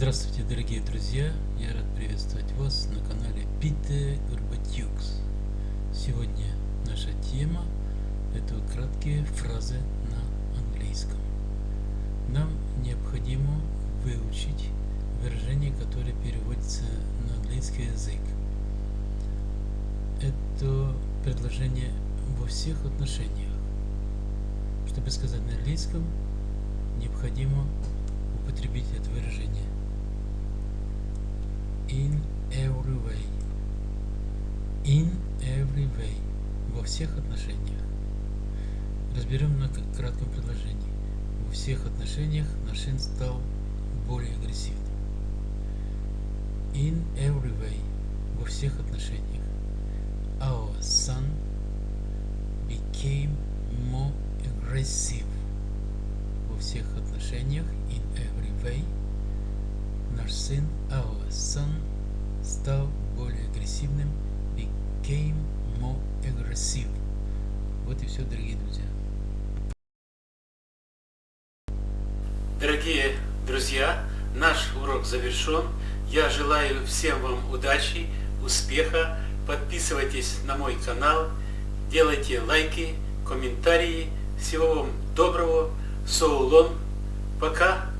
Здравствуйте, дорогие друзья! Я рад приветствовать вас на канале Пите Горбатюкс. Сегодня наша тема – это краткие фразы на английском. Нам необходимо выучить выражение, которое переводится на английский язык. Это предложение во всех отношениях. Чтобы сказать на английском, необходимо употребить это выражение In every way. Во всех отношениях. Разберем на кратком предложении. Во всех отношениях наш сын стал более агрессивным. In every way. Во всех отношениях. Our son became more aggressive. Во всех отношениях. In every way наш сын, our son, стал более агрессивным, became more aggressive. Вот и все, дорогие друзья. Дорогие друзья, наш урок завершен. Я желаю всем вам удачи, успеха. Подписывайтесь на мой канал, делайте лайки, комментарии. Всего вам доброго. So long. Пока.